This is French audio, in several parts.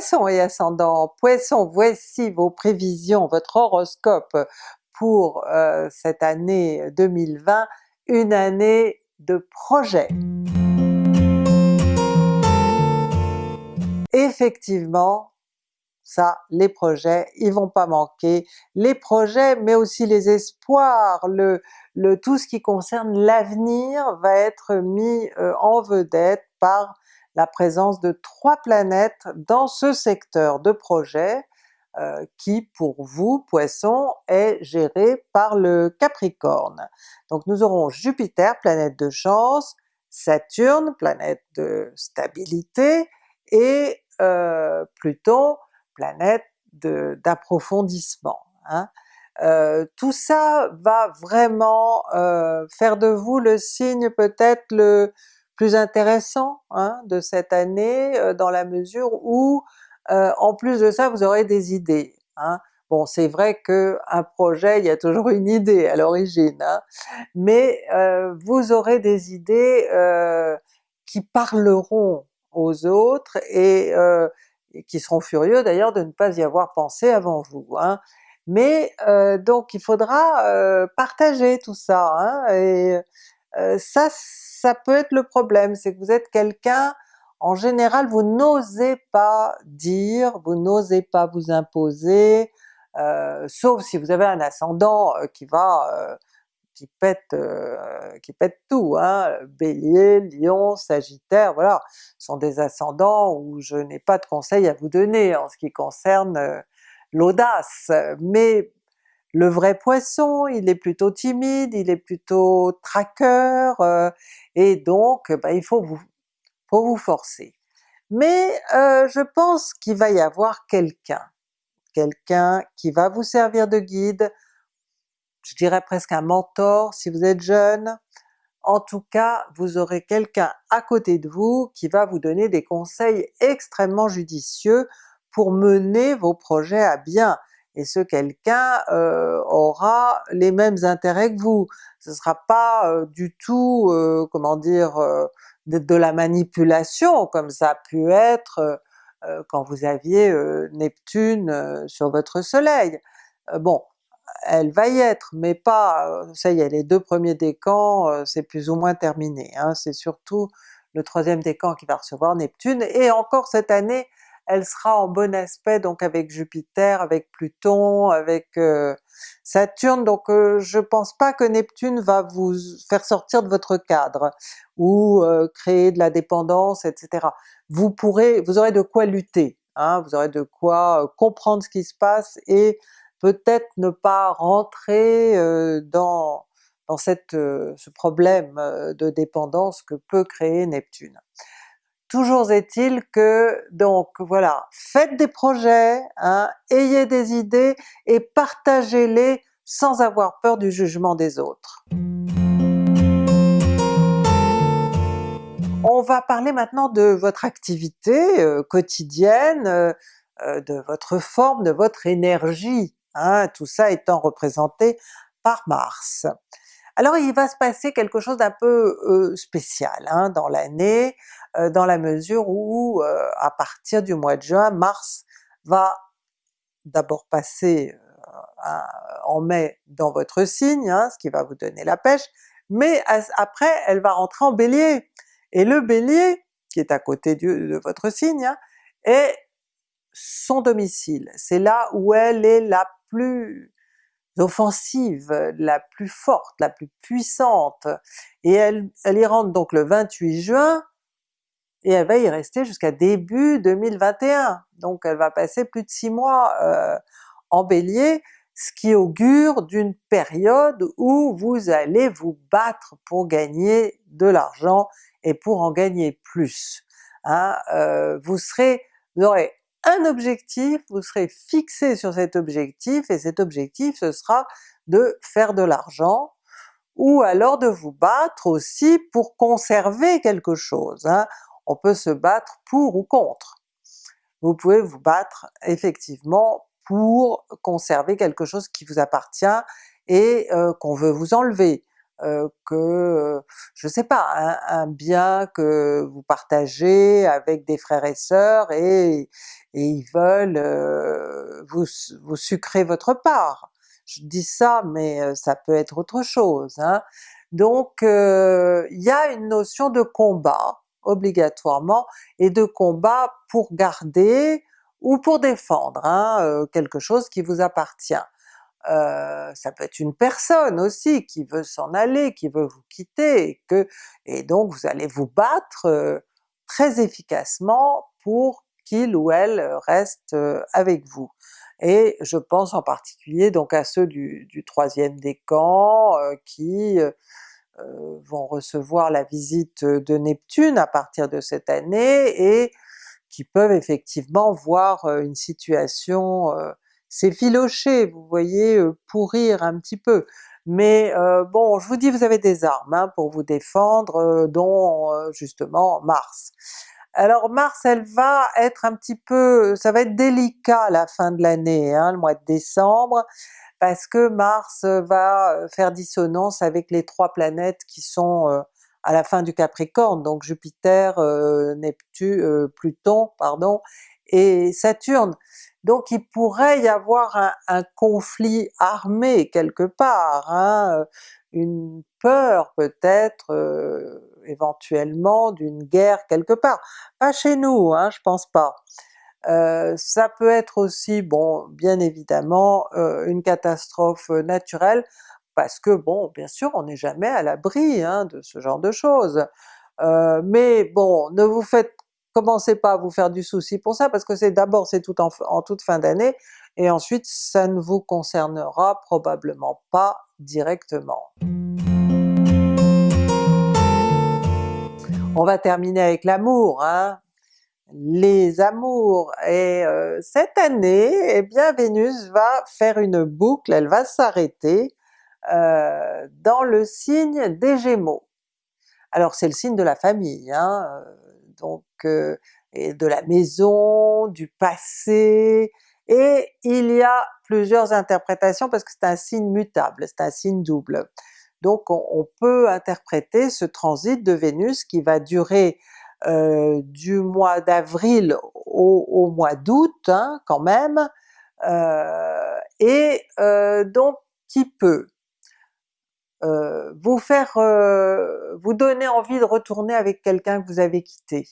Poisson et ascendant Poisson, voici vos prévisions, votre horoscope pour euh, cette année 2020, une année de projet. Effectivement, ça, les projets, ils vont pas manquer. Les projets, mais aussi les espoirs, tout ce qui concerne l'avenir va être mis euh, en vedette par la présence de trois planètes dans ce secteur de projet euh, qui pour vous, Poisson, est géré par le Capricorne. Donc nous aurons Jupiter, planète de chance, Saturne, planète de stabilité, et euh, Pluton, planète d'approfondissement. Hein. Euh, tout ça va vraiment faire de vous le signe peut-être le plus intéressant hein, de cette année, euh, dans la mesure où en plus de ça vous aurez des idées. Hein. Bon c'est vrai qu'un projet, il y a toujours une idée à l'origine, hein, mais vous aurez des idées qui parleront aux autres et, qui seront furieux d'ailleurs de ne pas y avoir pensé avant vous. Mais euh, donc il faudra euh, partager tout ça, et euh, ça, ça peut être le problème, c'est que vous êtes quelqu'un, en général vous n'osez pas dire, vous n'osez pas vous imposer, sauf si vous avez un ascendant qui va qui pète, qui pète tout, hein, Bélier, Lion, Sagittaire, voilà, sont des ascendants où je n'ai pas de conseils à vous donner en ce qui concerne l'audace, mais le vrai Poisson, il est plutôt timide, il est plutôt traqueur, euh, et donc ben, il faut vous, faut vous forcer. Mais euh, je pense qu'il va y avoir quelqu'un, quelqu'un qui va vous servir de guide, je dirais presque un mentor si vous êtes jeune, en tout cas vous aurez quelqu'un à côté de vous qui va vous donner des conseils extrêmement judicieux pour mener vos projets à bien, et ce quelqu'un euh, aura les mêmes intérêts que vous. Ce sera pas euh, du tout, euh, comment dire, de, la manipulation comme ça a pu être quand vous aviez Neptune sur votre soleil. bon, elle va y être, mais pas, ça y est, les deux premiers décans c'est plus ou moins terminé, hein. c'est surtout le troisième décan qui va recevoir Neptune, et encore cette année elle sera en bon aspect donc avec Jupiter, avec Pluton, avec euh, Saturne, donc euh, je pense pas que Neptune va vous faire sortir de votre cadre, ou euh, créer de la dépendance, etc. Vous aurez de quoi lutter, hein, vous aurez de quoi comprendre ce qui se passe et peut-être ne pas rentrer dans, ce problème de dépendance que peut créer Neptune. Toujours est-il que, donc voilà, faites des projets, hein, ayez des idées et partagez-les sans avoir peur du jugement des autres. On va parler maintenant de votre activité euh, quotidienne, euh, euh, de votre forme, de votre énergie, hein, tout ça étant représenté par Mars. Alors il va se passer quelque chose d'un peu spécial hein, dans l'année, dans la mesure où à partir du mois de juin, Mars va d'abord passer en mai dans votre signe, hein, ce qui va vous donner la pêche, mais après elle va rentrer en Bélier, et le Bélier, qui est à côté de votre signe, hein, est son domicile, c'est là où elle est la plus offensive, la plus forte, la plus puissante, et elle, elle y rentre donc le 28 juin, et elle va y rester jusqu'à début 2021, donc elle va passer plus de six mois euh, en Bélier, ce qui augure d'une période où vous allez vous battre pour gagner de l'argent et pour en gagner plus. Hein. Euh, vous serez, vous aurez un objectif, vous serez fixé sur cet objectif, et cet objectif ce sera de faire de l'argent, ou alors de vous battre aussi pour conserver quelque chose. Hein on peut se battre pour ou contre. Vous pouvez vous battre effectivement pour conserver quelque chose qui vous appartient et euh, qu'on veut vous enlever. Euh, que, je sais pas, un, bien que vous partagez avec des frères et sœurs et, ils veulent vous, vous sucrer votre part. Je dis ça, mais ça peut être autre chose. Hein. Donc il y a une notion de combat obligatoirement, et de combat pour garder ou pour défendre hein, quelque chose qui vous appartient. Euh, ça peut être une personne aussi qui veut s'en aller, qui veut vous quitter, et, donc vous allez vous battre euh, très efficacement pour qu'il ou elle reste euh, avec vous. Et je pense en particulier donc à ceux du, troisième décan qui vont recevoir la visite de Neptune à partir de cette année et qui peuvent effectivement voir une situation s'effilocher, vous voyez, euh, pourrir un petit peu. Mais euh, bon, je vous dis, vous avez des armes hein, pour vous défendre, euh, dont justement Mars. Alors Mars, elle va être un petit peu, ça va être délicat la fin de l'année, hein, le mois de décembre, parce que Mars va faire dissonance avec les trois planètes qui sont à la fin du Capricorne, donc Jupiter, Neptune, Pluton, pardon, et Saturne. Donc il pourrait y avoir un, conflit armé quelque part, hein, une peur peut-être euh, éventuellement d'une guerre quelque part. Pas chez nous, hein, je pense pas. Euh, ça peut être aussi, bon, bien évidemment, euh, une catastrophe naturelle, parce que bon, bien sûr, on n'est jamais à l'abri hein, de ce genre de choses. mais bon, ne vous faites commencez pas à vous faire du souci pour ça, parce que c'est d'abord c'est tout en, toute fin d'année, et ensuite ça ne vous concernera probablement pas directement. On va terminer avec l'amour, hein? les amours, et euh, cette année, eh bien Vénus va faire une boucle, elle va s'arrêter euh, dans le signe des Gémeaux. Alors c'est le signe de la famille, hein? Euh, donc de la maison, du passé, et il y a plusieurs interprétations parce que c'est un signe mutable, c'est un signe double. Donc on, peut interpréter ce transit de Vénus qui va durer euh, du mois d'avril au, mois d'août hein, quand même, euh, et euh, donc qui peut vous faire, vous donner envie de retourner avec quelqu'un que vous avez quitté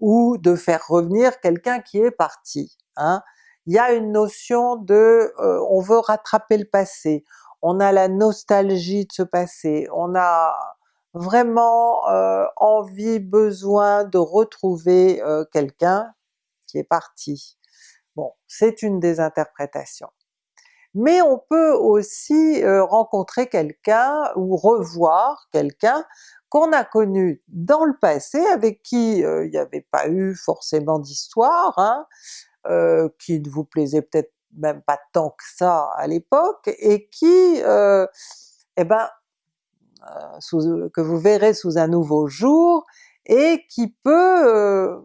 ou de faire revenir quelqu'un qui est parti. Hein. Il y a une notion de euh, on veut rattraper le passé, on a la nostalgie de ce passé, on a vraiment euh, envie, besoin de retrouver euh, quelqu'un qui est parti. Bon, c'est une des interprétations. Mais on peut aussi rencontrer quelqu'un ou revoir quelqu'un qu'on a connu dans le passé, avec qui euh, il n'y avait pas eu forcément d'histoire, hein, euh, qui ne vous plaisait peut-être même pas tant que ça à l'époque, et qui, euh, eh ben, que vous verrez sous un nouveau jour, et qui peut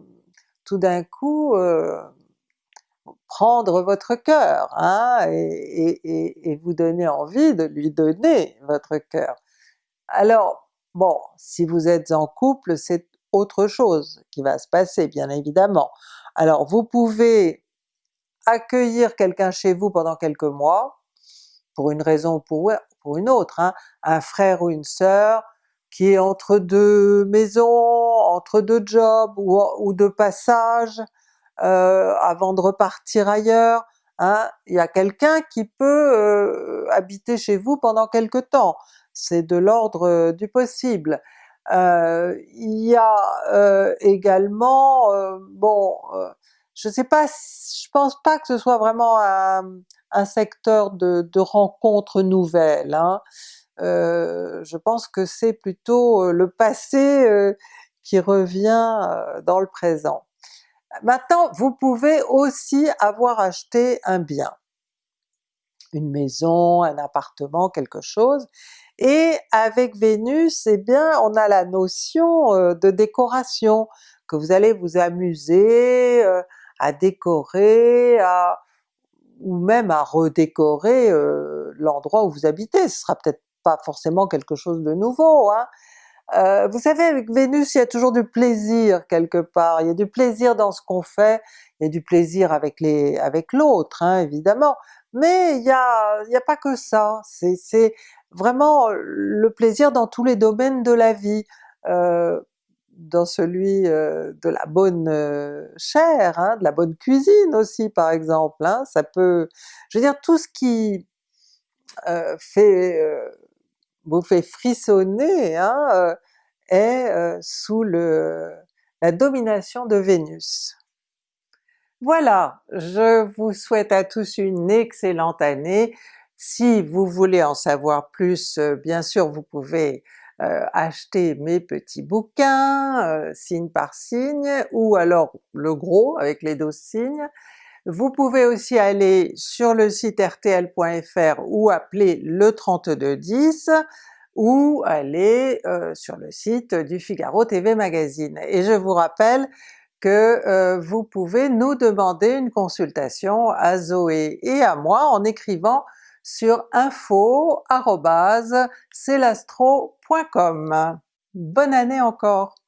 tout d'un coup prendre votre cœur, hein, et, vous donner envie de lui donner votre cœur. Alors Bon, si vous êtes en couple, c'est autre chose qui va se passer bien évidemment. Alors vous pouvez accueillir quelqu'un chez vous pendant quelques mois, pour une raison ou pour, pour une autre, hein. un frère ou une sœur qui est entre deux maisons, entre deux jobs ou, ou de passage, euh, avant de repartir ailleurs, hein. il y a quelqu'un qui peut euh, habiter chez vous pendant quelque temps c'est de l'ordre du possible. Euh, il y a euh, également, euh, bon, je sais pas, je pense pas que ce soit vraiment un, secteur de, de, rencontres nouvelles, hein. je pense que c'est plutôt le passé qui revient dans le présent. Maintenant, vous pouvez aussi avoir acheté un bien, une maison, un appartement, quelque chose, et avec Vénus, eh bien on a la notion euh, de décoration, que vous allez vous amuser euh, à décorer, ou même à redécorer euh, l'endroit où vous habitez. Ce sera peut-être pas forcément quelque chose de nouveau. Hein. Euh, vous savez avec Vénus il y a toujours du plaisir quelque part, il y a du plaisir dans ce qu'on fait, il y a du plaisir avec les avec l'autre hein, évidemment, mais il y a, y a pas que ça, c'est vraiment le plaisir dans tous les domaines de la vie. Euh, dans celui euh, de la bonne euh, chair, hein, de la bonne cuisine aussi par exemple, hein, ça peut... Je veux dire tout ce qui euh, fait, vous fait frissonner hein, est sous le, la domination de Vénus. Voilà, je vous souhaite à tous une excellente année. Si vous voulez en savoir plus, bien sûr vous pouvez euh, acheter mes petits bouquins, euh, signe par signe, ou alors le gros avec les 12 signes. Vous pouvez aussi aller sur le site rtl.fr ou appeler le 3210, ou aller euh, sur le site du Figaro TV Magazine. Et je vous rappelle que vous pouvez nous demander une consultation à Zoé et à moi en écrivant sur info.celastro.com. Bonne année encore!